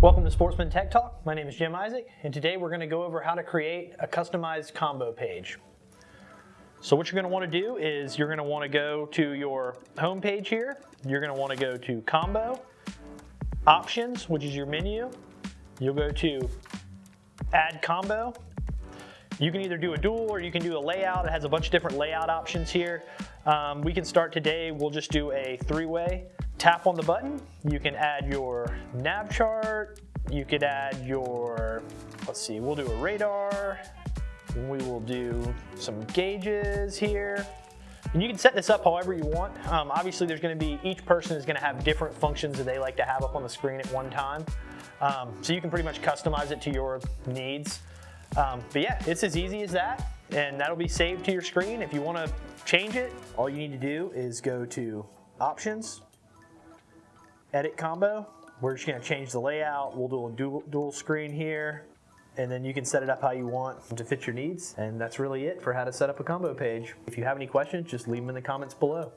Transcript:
Welcome to Sportsman Tech Talk. My name is Jim Isaac, and today we're going to go over how to create a customized combo page. So what you're going to want to do is you're going to want to go to your home page here. You're going to want to go to Combo, Options, which is your menu. You'll go to Add Combo. You can either do a dual or you can do a layout. It has a bunch of different layout options here. Um, we can start today. We'll just do a three-way tap on the button, you can add your nav chart, you could add your, let's see, we'll do a radar, we will do some gauges here. And you can set this up however you want. Um, obviously there's gonna be, each person is gonna have different functions that they like to have up on the screen at one time. Um, so you can pretty much customize it to your needs. Um, but yeah, it's as easy as that and that'll be saved to your screen. If you wanna change it, all you need to do is go to options, edit combo. We're just gonna change the layout. We'll do a dual, dual screen here and then you can set it up how you want to fit your needs. And that's really it for how to set up a combo page. If you have any questions, just leave them in the comments below.